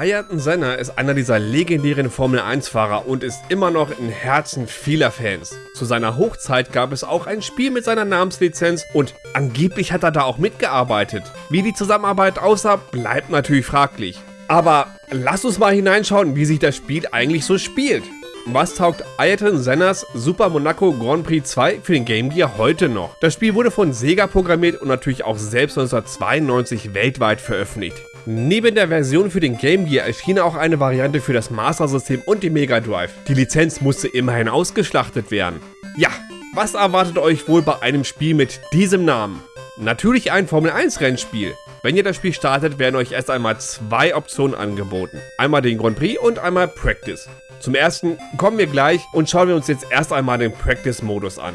Ayrton Senna ist einer dieser legendären Formel-1-Fahrer und ist immer noch in Herzen vieler Fans. Zu seiner Hochzeit gab es auch ein Spiel mit seiner Namenslizenz und angeblich hat er da auch mitgearbeitet. Wie die Zusammenarbeit aussah, bleibt natürlich fraglich. Aber lass uns mal hineinschauen, wie sich das Spiel eigentlich so spielt. Was taugt Ayrton Sennas Super Monaco Grand Prix 2 für den Game Gear heute noch? Das Spiel wurde von Sega programmiert und natürlich auch selbst 1992 weltweit veröffentlicht. Neben der Version für den Game Gear erschien auch eine Variante für das Master System und die Mega Drive. Die Lizenz musste immerhin ausgeschlachtet werden. Ja, was erwartet euch wohl bei einem Spiel mit diesem Namen? Natürlich ein Formel 1 Rennspiel. Wenn ihr das Spiel startet, werden euch erst einmal zwei Optionen angeboten. Einmal den Grand Prix und einmal Practice. Zum ersten kommen wir gleich und schauen wir uns jetzt erst einmal den Practice-Modus an.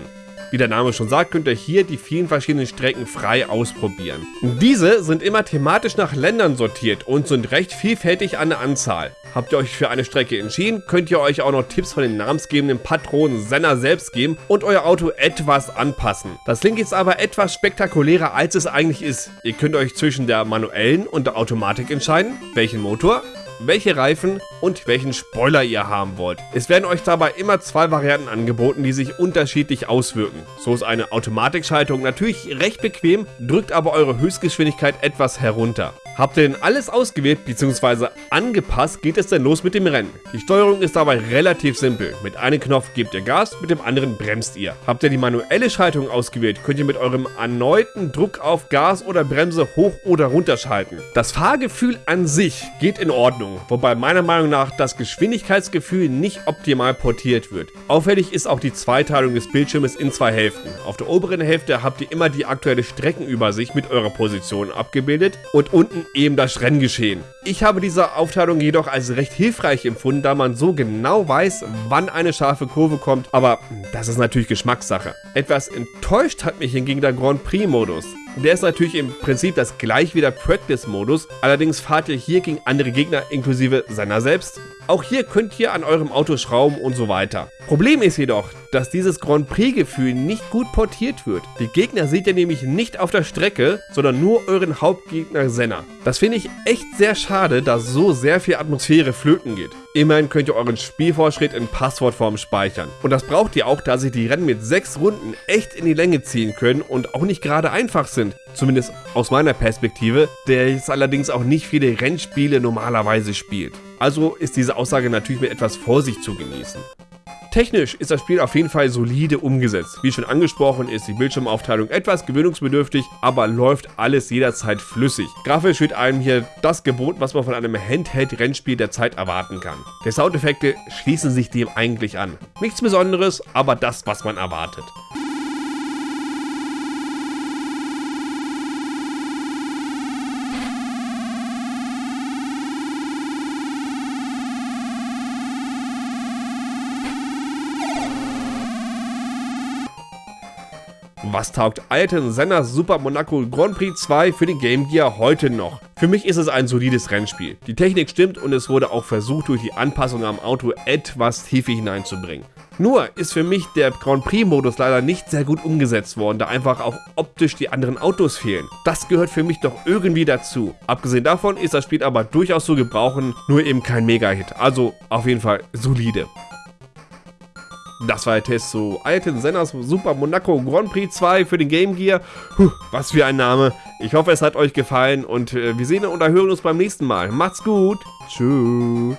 Wie der Name schon sagt, könnt ihr hier die vielen verschiedenen Strecken frei ausprobieren. Diese sind immer thematisch nach Ländern sortiert und sind recht vielfältig an der Anzahl. Habt ihr euch für eine Strecke entschieden, könnt ihr euch auch noch Tipps von den namensgebenden Patronen Senna selbst geben und euer Auto etwas anpassen. Das klingt jetzt aber etwas spektakulärer als es eigentlich ist. Ihr könnt euch zwischen der manuellen und der Automatik entscheiden, welchen Motor, welche Reifen und welchen Spoiler ihr haben wollt. Es werden euch dabei immer zwei Varianten angeboten, die sich unterschiedlich auswirken. So ist eine Automatikschaltung natürlich recht bequem, drückt aber eure Höchstgeschwindigkeit etwas herunter. Habt ihr denn alles ausgewählt bzw. angepasst, geht es dann los mit dem Rennen. Die Steuerung ist dabei relativ simpel. Mit einem Knopf gebt ihr Gas, mit dem anderen bremst ihr. Habt ihr die manuelle Schaltung ausgewählt, könnt ihr mit eurem erneuten Druck auf Gas oder Bremse hoch oder runter schalten. Das Fahrgefühl an sich geht in Ordnung, wobei meiner Meinung nach das Geschwindigkeitsgefühl nicht optimal portiert wird. Auffällig ist auch die Zweiteilung des Bildschirmes in zwei Hälften. Auf der oberen Hälfte habt ihr immer die aktuelle Streckenübersicht mit eurer Position abgebildet und unten eben das Renngeschehen. Ich habe diese Aufteilung jedoch als recht hilfreich empfunden, da man so genau weiß, wann eine scharfe Kurve kommt, aber das ist natürlich Geschmackssache. Etwas enttäuscht hat mich hingegen der Grand Prix Modus. Der ist natürlich im Prinzip das gleich wie der Practice-Modus, allerdings fahrt ihr hier gegen andere Gegner inklusive seiner selbst. Auch hier könnt ihr an eurem Auto schrauben und so weiter. Problem ist jedoch, dass dieses Grand Prix-Gefühl nicht gut portiert wird. Die Gegner seht ihr nämlich nicht auf der Strecke, sondern nur euren Hauptgegner Senna. Das finde ich echt sehr schade, da so sehr viel Atmosphäre flöten geht. Immerhin könnt ihr euren Spielfortschritt in Passwortform speichern. Und das braucht ihr auch, da sich die Rennen mit 6 Runden echt in die Länge ziehen können und auch nicht gerade einfach sind. Zumindest aus meiner Perspektive, der jetzt allerdings auch nicht viele Rennspiele normalerweise spielt. Also ist diese Aussage natürlich mit etwas Vorsicht zu genießen. Technisch ist das Spiel auf jeden Fall solide umgesetzt. Wie schon angesprochen ist die Bildschirmaufteilung etwas gewöhnungsbedürftig, aber läuft alles jederzeit flüssig. Grafisch wird einem hier das geboten, was man von einem Handheld-Rennspiel der Zeit erwarten kann. Die Soundeffekte schließen sich dem eigentlich an. Nichts Besonderes, aber das, was man erwartet. Was taugt Ayrton Senna Super Monaco Grand Prix 2 für den Game Gear heute noch? Für mich ist es ein solides Rennspiel. Die Technik stimmt und es wurde auch versucht durch die Anpassung am Auto etwas Tiefe hineinzubringen. Nur ist für mich der Grand Prix Modus leider nicht sehr gut umgesetzt worden, da einfach auch optisch die anderen Autos fehlen. Das gehört für mich doch irgendwie dazu. Abgesehen davon ist das Spiel aber durchaus zu gebrauchen, nur eben kein Mega-Hit. Also auf jeden Fall solide. Das war der Test zu Alten Senners Super Monaco Grand Prix 2 für den Game Gear. Puh, was für ein Name. Ich hoffe, es hat euch gefallen und äh, wir sehen und hören uns beim nächsten Mal. Macht's gut. Tschüss.